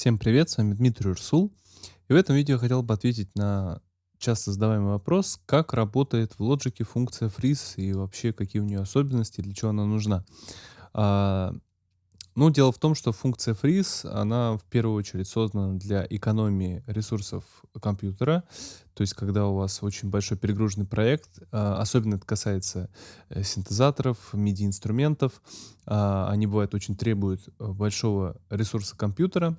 Всем привет, с вами Дмитрий Урсул. И в этом видео я хотел бы ответить на часто задаваемый вопрос, как работает в Logic функция freeze и вообще какие у нее особенности, для чего она нужна. А, ну, дело в том, что функция freeze, она в первую очередь создана для экономии ресурсов компьютера. То есть, когда у вас очень большой перегруженный проект, а, особенно это касается э, синтезаторов, MIDI-инструментов, а, они бывают очень требуют э, большого ресурса компьютера,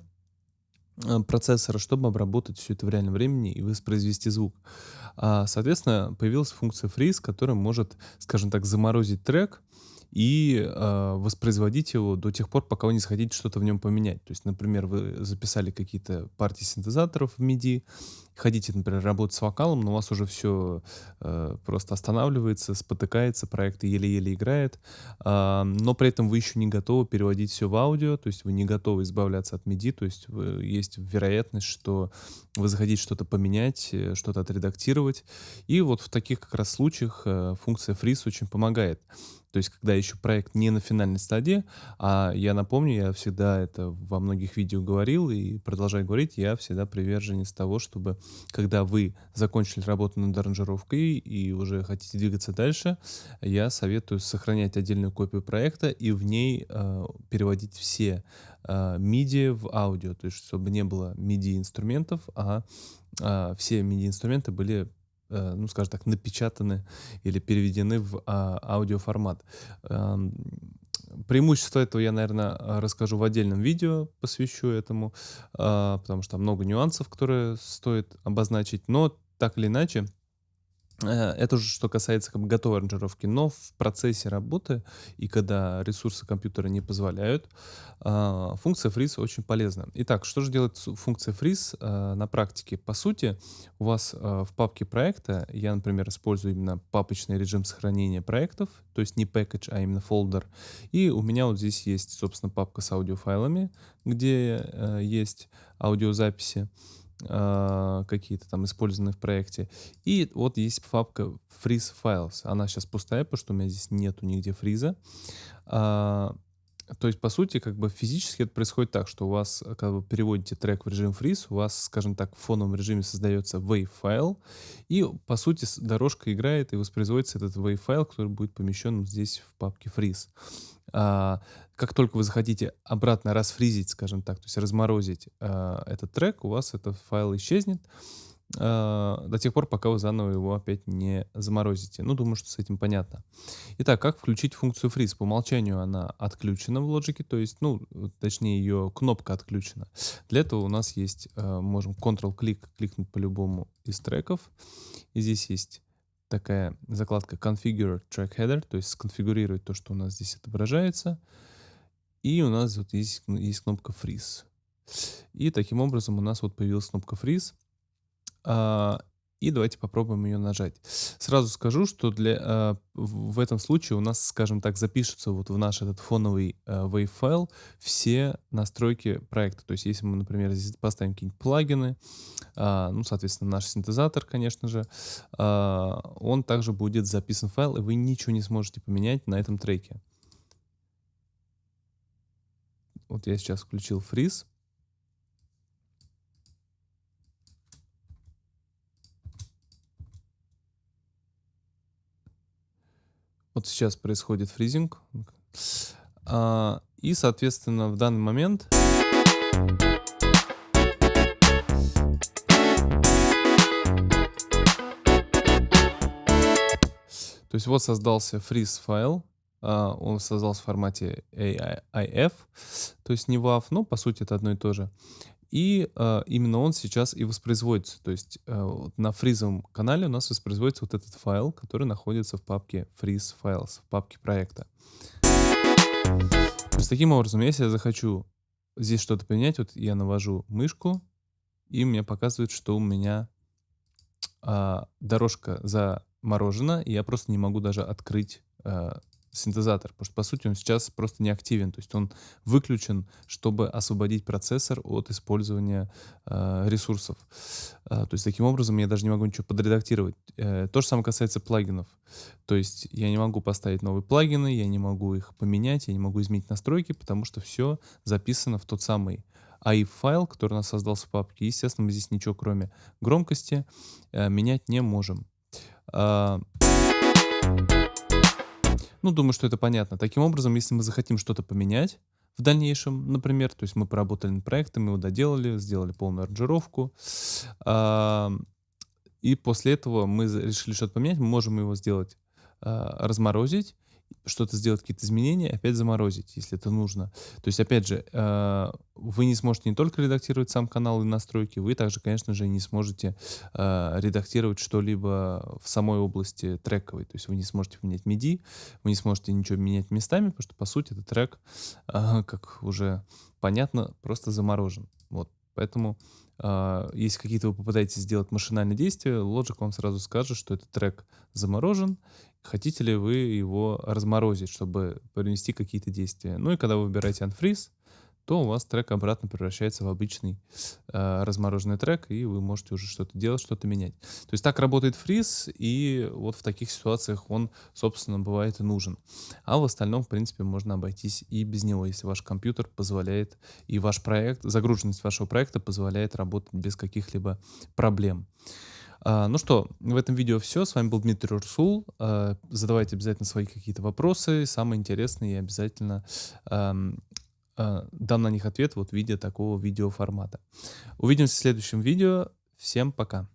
э, процессора, чтобы обработать все это в реальном времени и воспроизвести звук. А, соответственно, появилась функция freeze, которая может, скажем так, заморозить трек, и э, воспроизводить его до тех пор, пока вы не захотите что-то в нем поменять. То есть, например, вы записали какие-то партии синтезаторов в MIDI, хотите, например, работать с вокалом, но у вас уже все э, просто останавливается, спотыкается, проект еле-еле играет, э, но при этом вы еще не готовы переводить все в аудио, то есть вы не готовы избавляться от MIDI, то есть вы, есть вероятность, что вы захотите что-то поменять, э, что-то отредактировать. И вот в таких как раз случаях э, функция freeze очень помогает. То есть, когда еще проект не на финальной стадии, а я напомню, я всегда это во многих видео говорил и продолжаю говорить, я всегда приверженец того, чтобы, когда вы закончили работу над аранжировкой и уже хотите двигаться дальше, я советую сохранять отдельную копию проекта и в ней э, переводить все MIDI в аудио, то есть, чтобы не было MIDI инструментов, а э, все MIDI инструменты были ну, скажем так, напечатаны или переведены в а, аудиоформат. Эм, преимущество этого я, наверное, расскажу в отдельном видео, посвящу этому, а, потому что много нюансов, которые стоит обозначить. Но так или иначе, Э, это уже что касается как бы готовой аранжировки, но в процессе работы и когда ресурсы компьютера не позволяют, а, функция freeze очень полезна. Итак, что же делает функция freeze а, на практике? По сути, у вас а, в папке проекта, я, например, использую именно папочный режим сохранения проектов, то есть не package, а именно folder. И у меня вот здесь есть, собственно, папка с аудиофайлами, где э, есть аудиозаписи. А, какие-то там использованные в проекте. И вот есть папка freeze files. Она сейчас пустая, потому что у меня здесь нету нигде фриза. То есть, по сути, как бы физически это происходит так, что у вас, когда вы переводите трек в режим freeze, у вас, скажем так, в фоновом режиме создается wave файл, и, по сути, дорожка играет и воспроизводится этот wave файл, который будет помещен здесь в папке freeze. А, как только вы захотите обратно расфризить, скажем так, то есть разморозить а, этот трек, у вас этот файл исчезнет а, до тех пор, пока вы заново его опять не заморозите. Ну, думаю, что с этим понятно. Итак, как включить функцию freeze? По умолчанию она отключена в Logic, то есть, ну, точнее, ее кнопка отключена. Для этого у нас есть, можем Ctrl-клик кликнуть по любому из треков. И здесь есть такая закладка Configure Track Header, то есть сконфигурировать то, что у нас здесь отображается. И у нас вот есть, есть кнопка Freeze. И таким образом у нас вот появилась кнопка Freeze. А, и давайте попробуем ее нажать. Сразу скажу, что для, э, в этом случае у нас, скажем так, запишутся вот в наш этот фоновый э, wave файл все настройки проекта. То есть если мы, например, здесь поставим какие-нибудь плагины, ну, соответственно, наш синтезатор, конечно же, он также будет записан в файл, и вы ничего не сможете поменять на этом треке. Вот я сейчас включил фриз. Вот сейчас происходит фризинг. А, и, соответственно, в данный момент... То есть вот создался фриз файл, а, он создался в формате AIF, то есть не WAV, но по сути это одно и то же. И э, именно он сейчас и воспроизводится. То есть э, на фризовом канале у нас воспроизводится вот этот файл, который находится в папке freeze files, в папке проекта. То есть таким образом, если я захочу здесь что-то поменять, вот я навожу мышку, и мне показывает, что у меня э, дорожка заморожена, и я просто не могу даже открыть э, синтезатор, потому что, по сути, он сейчас просто не активен, то есть он выключен, чтобы освободить процессор от использования э, ресурсов. Э, то есть таким образом я даже не могу ничего подредактировать. Э, то же самое касается плагинов. То есть я не могу поставить новые плагины, я не могу их поменять, я не могу изменить настройки, потому что все записано в тот самый AI-файл, который у нас создался в папке. Естественно, мы здесь ничего, кроме громкости, э, менять не можем. Э, ну, думаю, что это понятно. Таким образом, если мы захотим что-то поменять в дальнейшем, например, то есть мы поработали над проектом, мы его доделали, сделали полную аранжировку, а, и после этого мы решили что-то поменять, мы можем его сделать, а, разморозить, что-то сделать, какие-то изменения, опять заморозить, если это нужно. То есть, опять же, э, вы не сможете не только редактировать сам канал и настройки, вы также, конечно же, не сможете э, редактировать что-либо в самой области трековой. То есть вы не сможете менять MIDI, вы не сможете ничего менять местами, потому что, по сути, этот трек, э, как уже понятно, просто заморожен. Вот. Поэтому если какие-то вы попытаетесь сделать машинальные действия, Logic вам сразу скажет, что этот трек заморожен, хотите ли вы его разморозить, чтобы принести какие-то действия. Ну и когда вы выбираете Unfreeze, то у вас трек обратно превращается в обычный э, размороженный трек, и вы можете уже что-то делать, что-то менять. То есть так работает фриз, и вот в таких ситуациях он, собственно, бывает и нужен. А в остальном, в принципе, можно обойтись и без него, если ваш компьютер позволяет, и ваш проект, загруженность вашего проекта позволяет работать без каких-либо проблем. А, ну что, в этом видео все. С вами был Дмитрий Урсул. А, задавайте обязательно свои какие-то вопросы, самые интересные, и обязательно а, дам на них ответ вот в виде такого видеоформата. Увидимся в следующем видео. Всем пока.